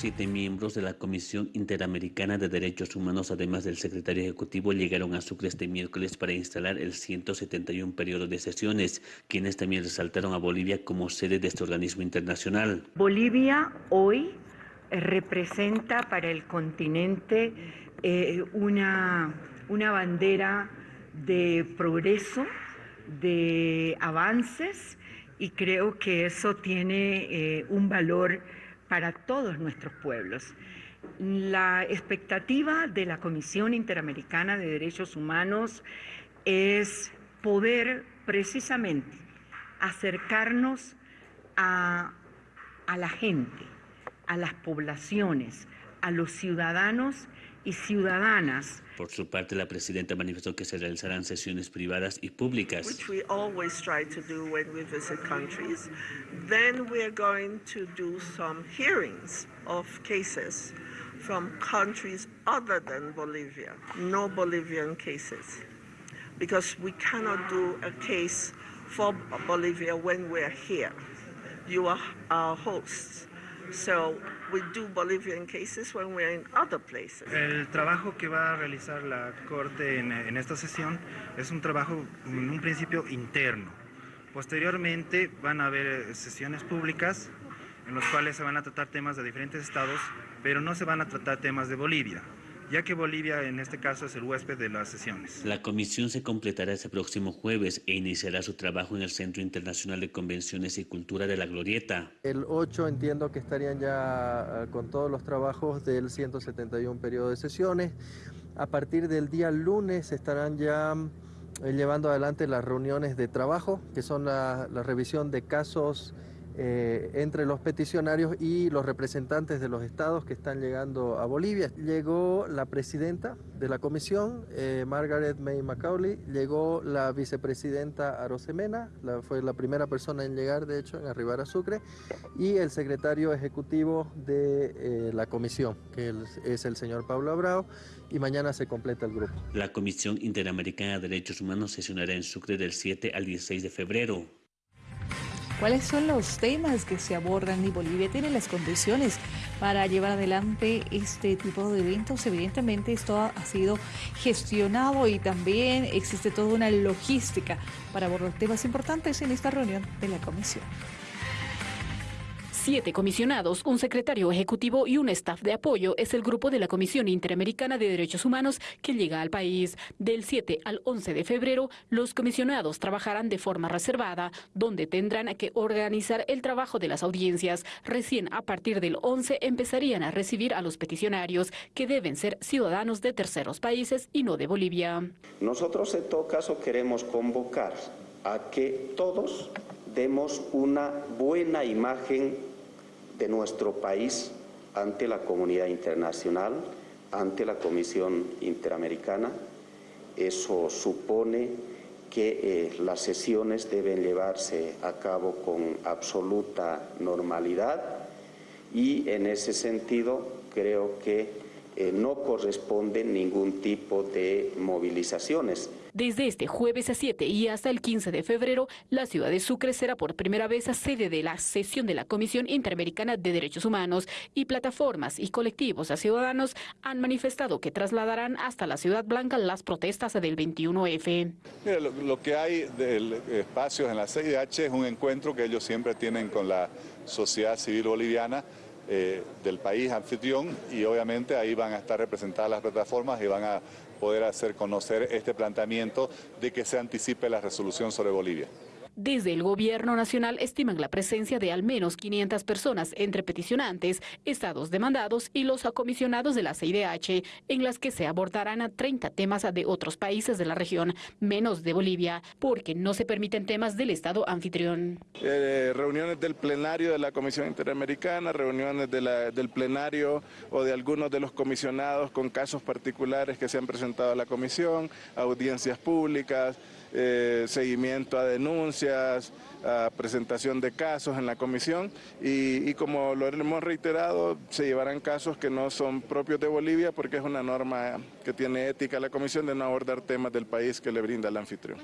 Siete miembros de la Comisión Interamericana de Derechos Humanos, además del secretario ejecutivo, llegaron a Sucre este miércoles para instalar el 171 periodo de sesiones, quienes también resaltaron a Bolivia como sede de este organismo internacional. Bolivia hoy representa para el continente eh, una, una bandera de progreso, de avances, y creo que eso tiene eh, un valor para todos nuestros pueblos. La expectativa de la Comisión Interamericana de Derechos Humanos es poder precisamente acercarnos a, la gente, a las poblaciones, a los ciudadanos y ciudadanas. Por su parte, la presidenta manifestó que se realizarán sesiones privadas y públicas. Which we always try to do when we visit countries. Then we are going to do some hearings of cases from countries other than Bolivia, no Bolivian cases. Because we cannot do a case for Bolivia when we're here. You are our hosts. So we do Bolivian cases when we're in other places. El trabajo que va a realizar la Corte en, en esta sesión es un trabajo en un principio interno. Posteriormente van a haber sesiones públicas en los cuales se van a tratar temas de diferentes estados, pero no se van a tratar temas de Bolivia ya que Bolivia en este caso es el huésped de las sesiones. La comisión se completará este próximo jueves e iniciará su trabajo en el Centro Internacional de Convenciones y Cultura de la Glorieta. El 8 entiendo que estarían ya ah, con todos los trabajos del 171 periodo de sesiones. A partir del día lunes estarán ya eh, llevando adelante las reuniones de trabajo, que son la, la revisión de casos eh, entre los peticionarios y los representantes de los estados que están llegando a Bolivia. Llegó la presidenta de la comisión, eh, Margaret May Macaulay, llegó la vicepresidenta Arosemena, la, fue la primera persona en llegar, de hecho, en arribar a Sucre, y el secretario ejecutivo de eh, la comisión, que es el señor Pablo Abrao, y mañana se completa el grupo. La Comisión Interamericana de Derechos Humanos sesionará en Sucre del 7 al 16 de febrero. ¿Cuáles son los temas que se abordan y Bolivia tiene las condiciones para llevar adelante este tipo de eventos? Evidentemente esto ha sido gestionado y también existe toda una logística para abordar temas importantes en esta reunión de la comisión. Siete comisionados, un secretario ejecutivo y un staff de apoyo es el grupo de la Comisión Interamericana de Derechos Humanos que llega al país. Del 7 al 11 de febrero, los comisionados trabajarán de forma reservada, donde tendrán que organizar el trabajo de las audiencias. Recién a partir del 11 empezarían a recibir a los peticionarios, que deben ser ciudadanos de terceros países y no de Bolivia. Nosotros en todo caso queremos convocar a que todos demos una buena imagen de nuestro país ante la comunidad internacional, ante la Comisión Interamericana. Eso supone que eh, las sesiones deben llevarse a cabo con absoluta normalidad y en ese sentido creo que eh, no corresponde ningún tipo de movilizaciones. Desde este jueves a 7 y hasta el 15 de febrero, la ciudad de Sucre será por primera vez sede de la sesión de la Comisión Interamericana de Derechos Humanos y plataformas y colectivos a ciudadanos han manifestado que trasladarán hasta la Ciudad Blanca las protestas del 21F. lo, que hay del espacio en la CIDH es un encuentro que ellos siempre tienen con la sociedad civil boliviana eh, del país anfitrión y obviamente ahí van a estar representadas las plataformas y van a poder hacer conocer este planteamiento de que se anticipe la resolución sobre Bolivia. Desde el gobierno nacional estiman la presencia de al menos 500 personas entre peticionantes, estados demandados y los comisionados de la CIDH, en las que se abordarán 30 temas de otros países de la región, menos de Bolivia, porque no se permiten temas del estado anfitrión. Eh, reuniones del plenario de la Comisión Interamericana, reuniones del plenario o de algunos de los comisionados con casos particulares que se han presentado a la comisión, audiencias públicas, eh, seguimiento a denuncias, a presentación de casos en la comisión y, como lo hemos reiterado, se llevarán casos que no son propios de Bolivia porque es una norma que tiene ética la comisión de no abordar temas del país que le brinda el anfitrión.